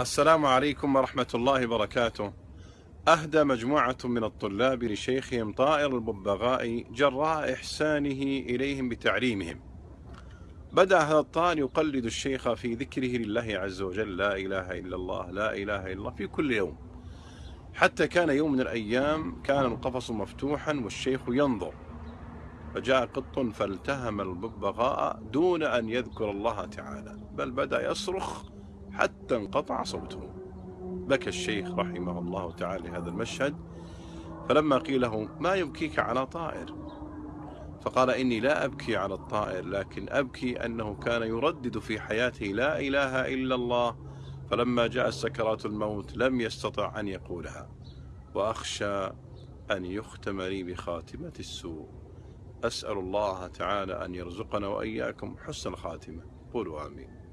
السلام عليكم ورحمة الله وبركاته. أهدى مجموعة من الطلاب لشيخهم طائر الببغاء جراء إحسانه إليهم بتعليمهم. بدأ هذا الطائر يقلد الشيخ في ذكره لله عز وجل لا إله إلا الله لا إله إلا الله في كل يوم. حتى كان يوم من الأيام كان القفص مفتوحا والشيخ ينظر. فجاء قط فالتهم الببغاء دون أن يذكر الله تعالى بل بدأ يصرخ حتى انقطع صوته. بكى الشيخ رحمه الله تعالى هذا المشهد فلما قيل له ما يبكيك على طائر؟ فقال إني لا أبكي على الطائر لكن أبكي أنه كان يردد في حياته لا إله إلا الله فلما جاء سكرات الموت لم يستطع أن يقولها وأخشى أن يختم لي بخاتمة السوء. أسأل الله تعالى أن يرزقنا وإياكم حسن الخاتمة. قولوا آمين.